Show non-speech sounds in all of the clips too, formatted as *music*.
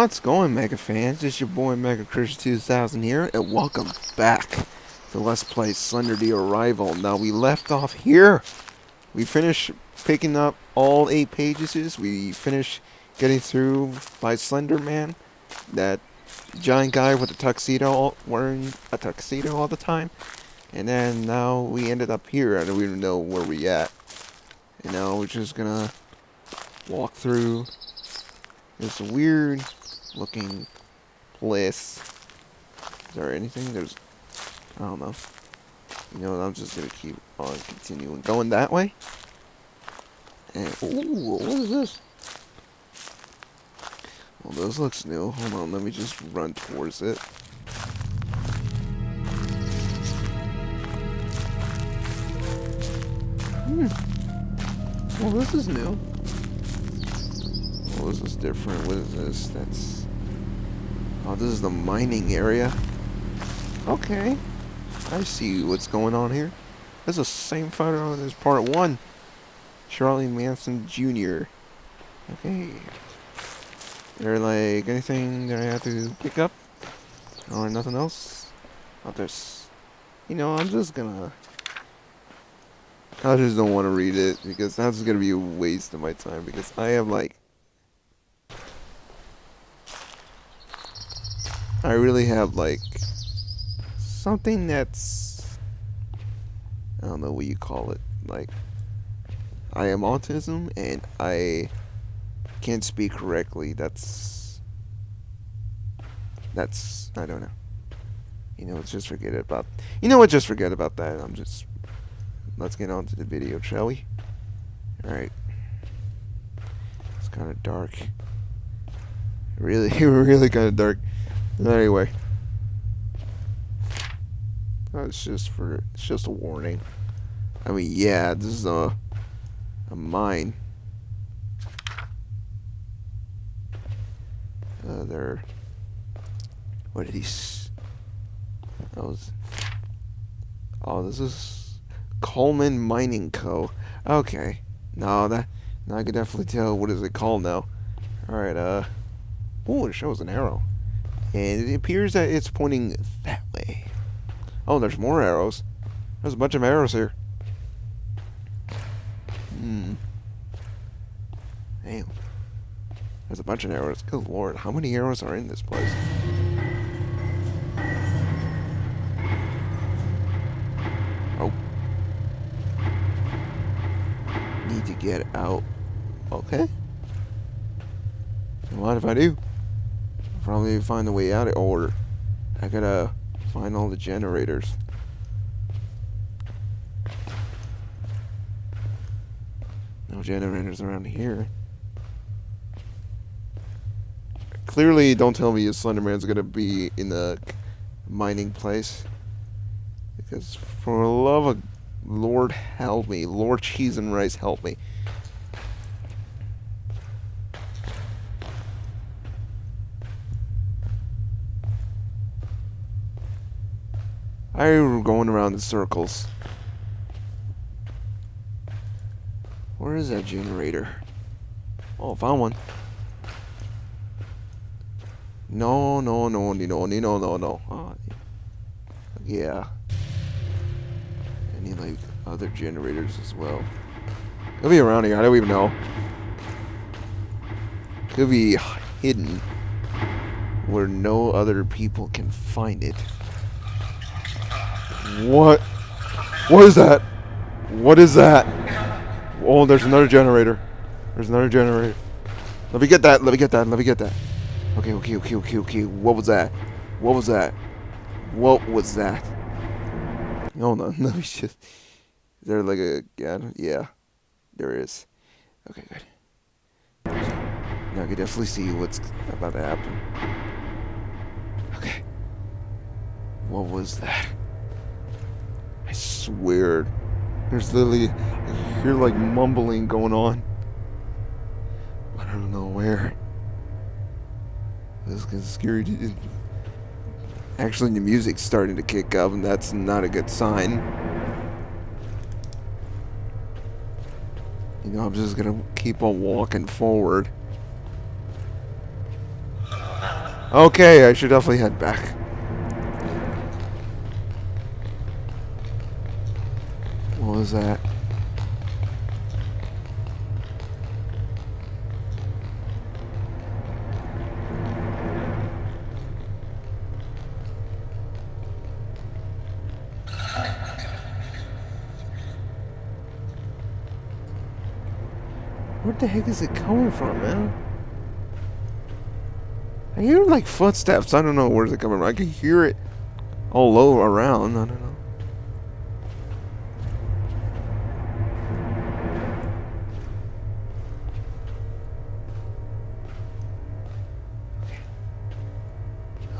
What's going, Mega fans? It's your boy Mega Christian 2000 here, and welcome back to Let's Play Slender the Arrival. Now, we left off here. We finished picking up all eight pages. We finished getting through by Slender Man, that giant guy with a tuxedo, wearing a tuxedo all the time. And then now we ended up here. I don't even know where we at. You know, we're just gonna walk through this weird looking place. Is there anything? There's, I don't know. You know, what, I'm just gonna keep on continuing going that way. And ooh, what is this? Well, this looks new. Hold on, let me just run towards it. Hmm. Well, this is new. Oh, this is different. What is this? That's... Oh, this is the mining area. Okay. I see what's going on here. That's the same photo as part one. Charlie Manson Jr. Okay. There like anything that I have to pick up? Or nothing else? Oh, there's... You know, I'm just gonna... I just don't want to read it because that's gonna be a waste of my time because I have like I really have like something that's I don't know what you call it. Like I am autism and I can't speak correctly. That's that's I don't know. You know, let's just forget about. You know what? Just forget about that. I'm just. Let's get on to the video, shall we? All right. It's kind of dark. Really, *laughs* really kind of dark. Anyway, that's just for it's just a warning. I mean, yeah, this is a a mine. Uh, there. What did he? That was. Oh, this is Coleman Mining Co. Okay. No, that. Now I can definitely tell what is it called now. All right. Uh. Oh, it shows an arrow. And it appears that it's pointing that way. Oh, there's more arrows. There's a bunch of arrows here. Hmm. Damn. There's a bunch of arrows. Good lord, how many arrows are in this place? Oh. Need to get out. Okay. What if I do? Probably find a way out of order. I gotta find all the generators. No generators around here. Clearly, don't tell me Slenderman's gonna be in the mining place. Because for the love of Lord help me, Lord Cheese and Rice help me. I'm going around in circles. Where is that generator? Oh, found one. No, no, no, no, no, no, no, no. Oh, yeah. I need like other generators as well. Could be around here. I don't even know. Could be hidden where no other people can find it. What? What is that? What is that? Oh, there's another generator. There's another generator. Let me get that. Let me get that. Let me get that. Okay, okay, okay, okay, okay. What was that? What was that? What was that? Hold on. Let me just. Is there like a gun? Yeah. There is. Okay, good. Now I can definitely see what's about to happen. Okay. What was that? I swear. There's literally, I hear like mumbling going on. But I don't know where. This is scary. Actually, the music's starting to kick up, and that's not a good sign. You know, I'm just gonna keep on walking forward. Okay, I should definitely head back. Was that? Where the heck is it coming from, man? I hear like footsteps. I don't know where's it coming from. I can hear it all over around. I don't know.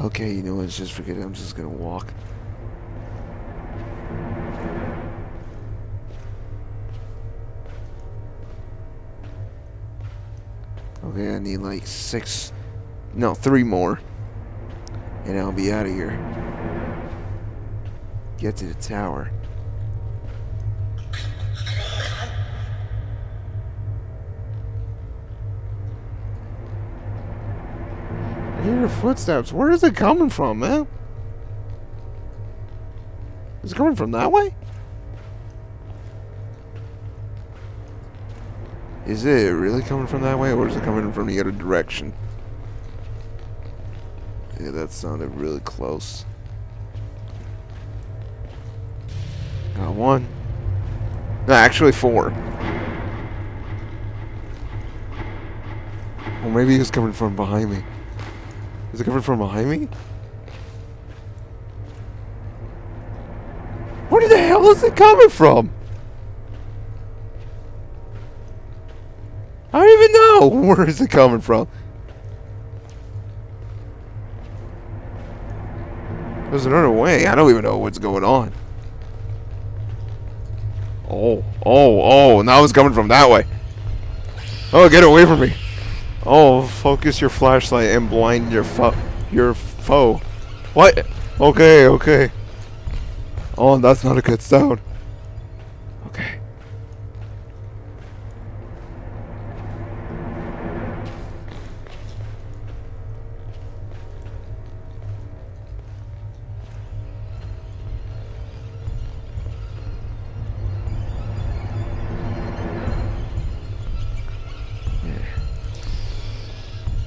Okay, you know what? Just forget it. I'm just gonna walk. Okay, I need like six, no, three more. And I'll be out of here. Get to the tower. I hear footsteps. Where is it coming from, man? Is it coming from that way? Is it really coming from that way, or is it coming from the other direction? Yeah, that sounded really close. Got one. No, actually four. Well, maybe he's coming from behind me. Is it coming from behind me? Where the hell is it coming from? I don't even know. *laughs* Where is it coming from? There's another way. I don't even know what's going on. Oh, oh, oh. Now it's coming from that way. Oh, get away from me. Oh, focus your flashlight and blind your fo your foe. What? Okay, okay. Oh, that's not a good sound.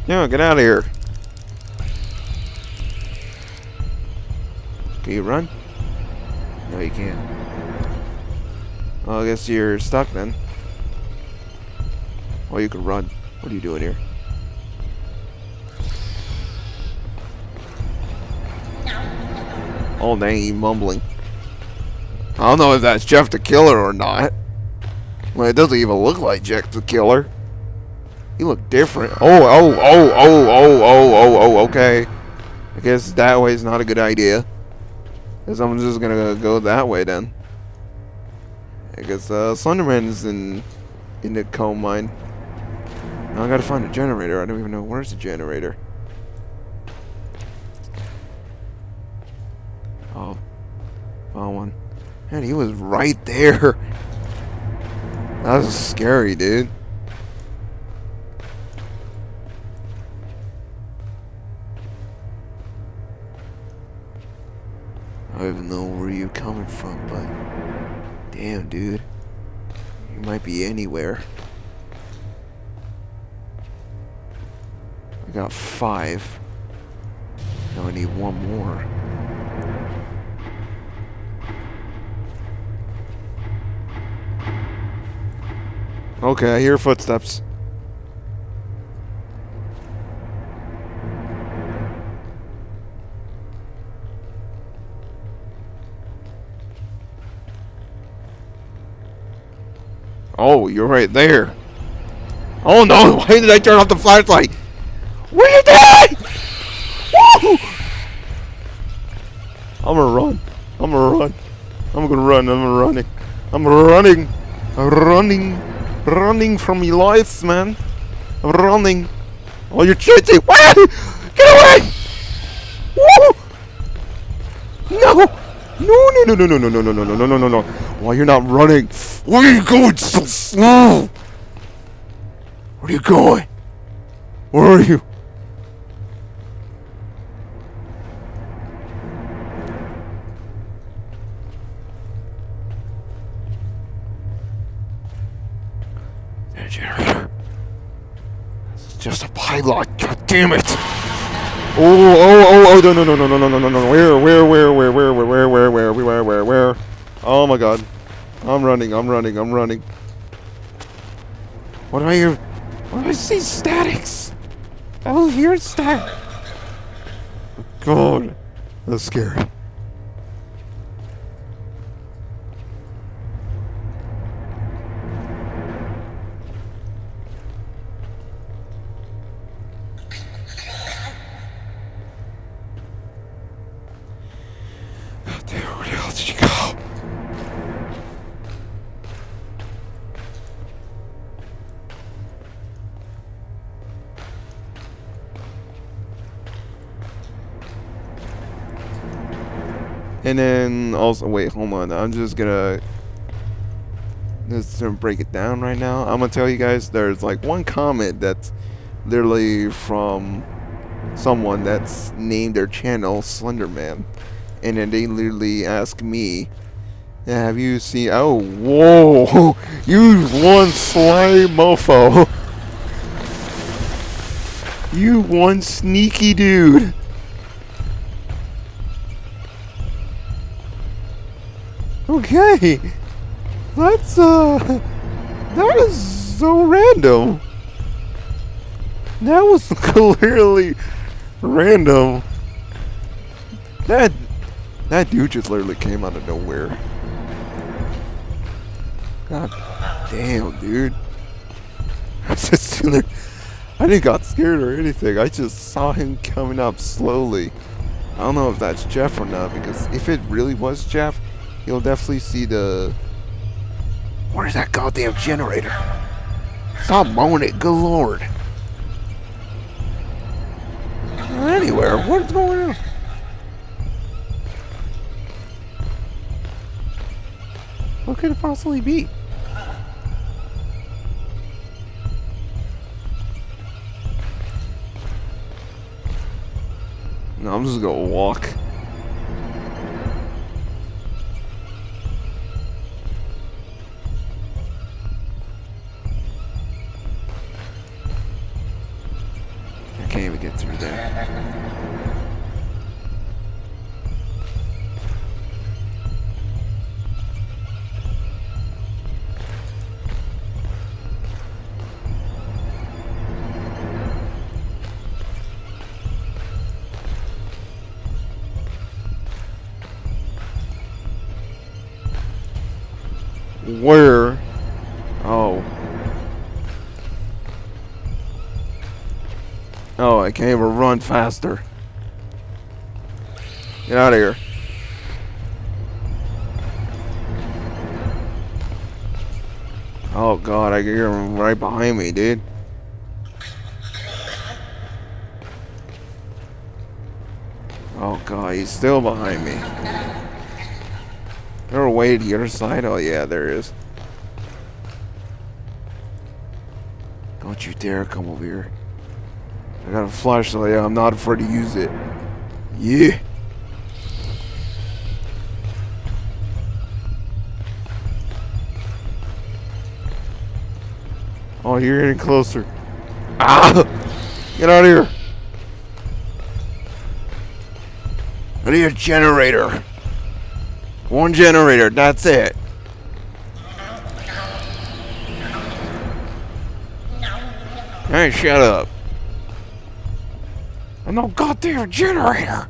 Yeah, get out of here. Can you run? No, you can't. Well, I guess you're stuck then. Well, you can run. What are you doing here? Oh, dang, you mumbling. I don't know if that's Jeff the Killer or not. Well, it doesn't even look like Jeff the Killer. He looked different. Oh, oh, oh, oh, oh, oh, oh, oh, okay. I guess that way is not a good idea. Guess I'm just gonna go that way then. I guess uh, Slenderman is in in the coal mine. Now I gotta find a generator. I don't even know where's the generator. Oh, found one. Man, he was right there. *laughs* That was scary, dude. Coming from, but damn, dude. You might be anywhere. I got five. Now I need one more. Okay, I hear footsteps. You're right there. Oh no, *laughs* why did I turn off the flashlight? What are you doing? Woo! I'm gonna run. I'm gonna run. I'm gonna run. I'm running. I'm running. I'm running. Running from my life, man. I'm running. Oh, you're cheating. *laughs* What? Get away! Woo! No! No, no, no, no, no, no, no, no, no, no, no, no, no. Why you're not running? Why are you going so slow? Where are you going? Where are you? Air. This is just a pilot. God damn it! Oh, oh, oh, oh! No, no, no, no, no, no, no, no, no! Where, where, where, where, where, where, where? Oh my god. I'm running, I'm running, I'm running. What do I hear? What do I see? Statics. I will hear stat. Oh god. That's scary. And then also, wait, hold on. I'm just gonna just gonna break it down right now. I'm gonna tell you guys. There's like one comment that's literally from someone that's named their channel Slenderman, and then they literally ask me, "Have you seen? Oh, whoa! *laughs* You one sly mofo! *laughs* You one sneaky dude!" Okay, that's uh, that is so random. That was *laughs* clearly random. That that dude just literally came out of nowhere. God damn, dude. *laughs* I just I didn't got scared or anything. I just saw him coming up slowly. I don't know if that's Jeff or not because if it really was Jeff, you'll definitely see the. Where's that goddamn generator? Stop moaning it, good lord. Anywhere, what's going on? What could it possibly be? No, I'm just gonna walk. Where? Oh. Oh, I can't even run faster. Get out of here. Oh god, I can hear him right behind me, dude. Oh god, he's still behind me. Way to other side? Oh yeah, there is. Don't you dare come over here. I got a flashlight. I'm not afraid to use it. Yeah. Oh, you're getting closer. Ah! Get out of here. I need a generator. One generator, that's it. Hey, shut up. And no goddamn generator.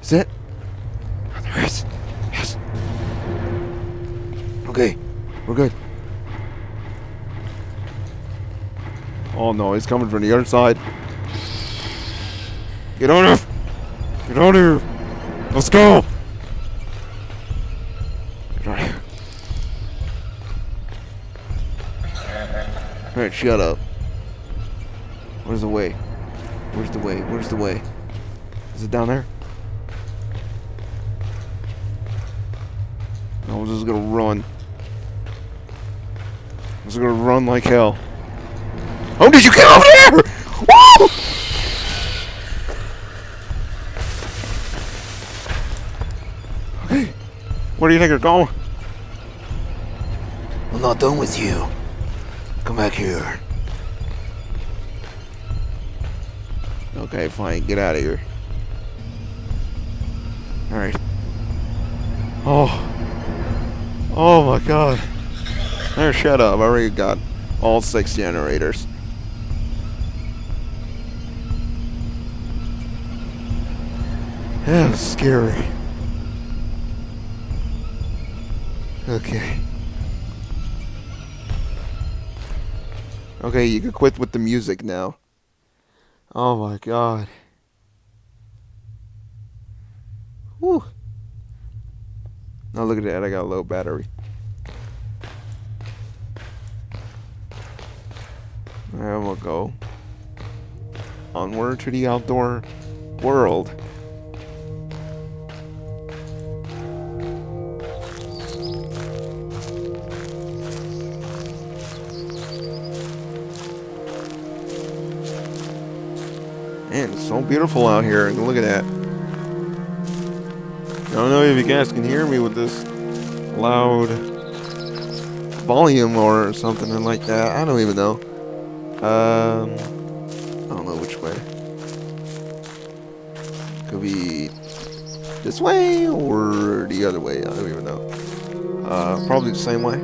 Is it? Oh, there is. Yes. Okay, we're good. Oh no, he's coming from the other side. Get on here! Get on here! Let's go! Alright, shut up. Where's the way? Where's the way? Where's the way? Is it down there? No, I'm just gonna run. I'm just gonna run like hell. How did you get over there? Woo! Okay. Where do you think you're going? I'm not done with you. Come back here. Okay, fine. Get out of here. Alright. Oh. Oh my god. There, shut up. I already got all six generators. That was *sighs* scary. Okay. Okay, you can quit with the music now. Oh my god. Whew. Now look at that, I got a low battery. Alright, we'll go onward to the outdoor world. So beautiful out here. Look at that. I don't know if you guys can hear me with this loud volume or something like that. I don't even know. Um, I don't know which way. Could be this way or the other way. I don't even know. Uh, probably the same way.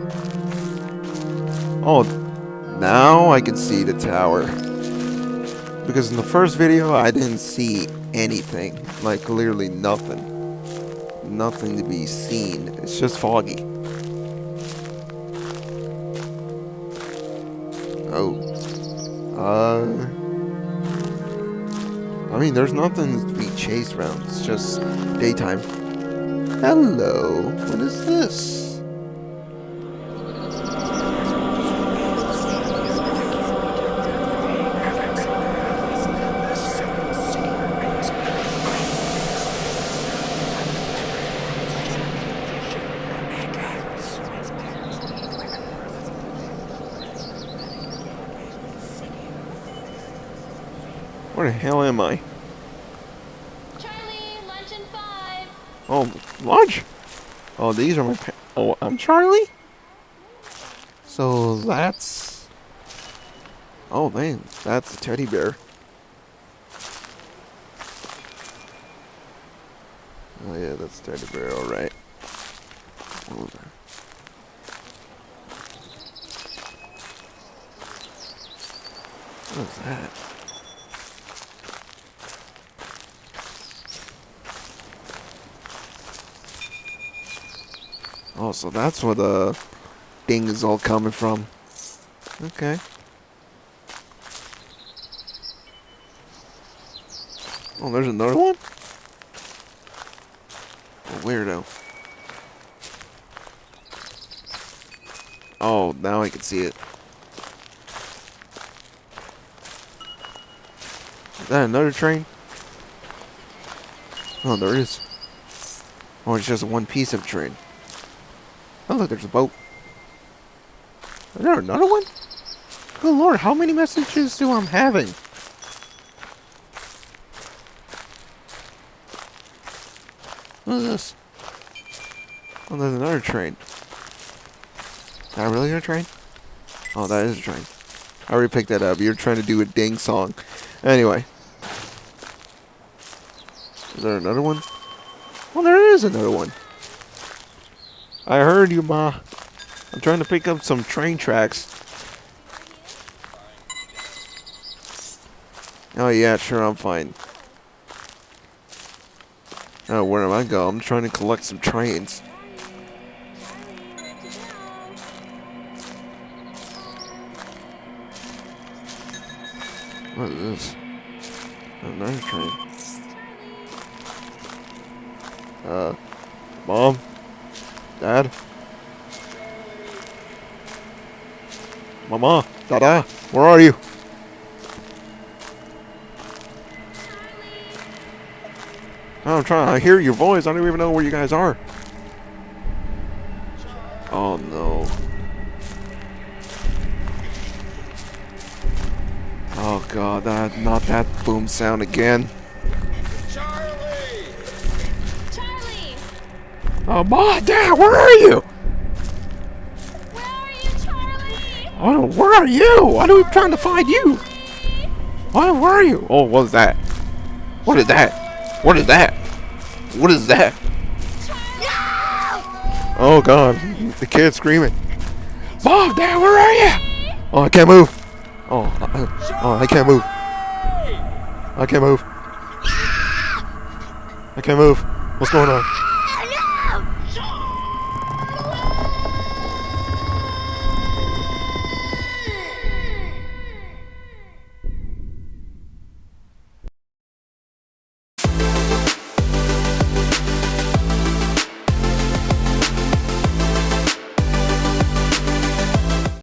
Oh, now I can see the tower. Because in the first video, I didn't see anything. Like, literally nothing. Nothing to be seen. It's just foggy. Oh. Uh... I mean, there's nothing to be chased around. It's just daytime. Hello. What is this? Where the hell am I? Charlie, lunch in five. Oh, lunch? Oh, these are my pa- Oh, I'm Charlie? So that's... Oh, man, that's a teddy bear. Oh, yeah, that's teddy bear, alright. What was? What is that? Oh, so that's where the thing is all coming from. Okay. Oh, there's another one? A weirdo. Oh, now I can see it. Is that another train? Oh, there is. Oh, it's just one piece of train. Oh, look, there's a boat. Is there another one? Good lord, how many messages do I'm having? What is this? Oh, there's another train. Is that really a train? Oh, that is a train. I already picked that up. You're trying to do a ding song. Anyway. Is there another one? Well, there is another one. I heard you, Ma. I'm trying to pick up some train tracks. Oh, yeah, sure, I'm fine. Oh, where am I going? I'm trying to collect some trains. What is this? Another train. Uh, Mom? Dad? Mama? Dada? Where are you? I'm trying. I hear your voice. I don't even know where you guys are. Oh no. Oh god, that not that boom sound again. Oh, Ma, Dad, where are you? Where are you, Charlie? Oh, where are you? I know I'm trying to find you. What? Where are you? Oh, what is that? What is that? What is that? What is that? Oh God, the kid's screaming. Mom, Dad, where are you? Oh, I can't move. Oh, I, oh, I can't move. I can't move. I can't move. What's going on?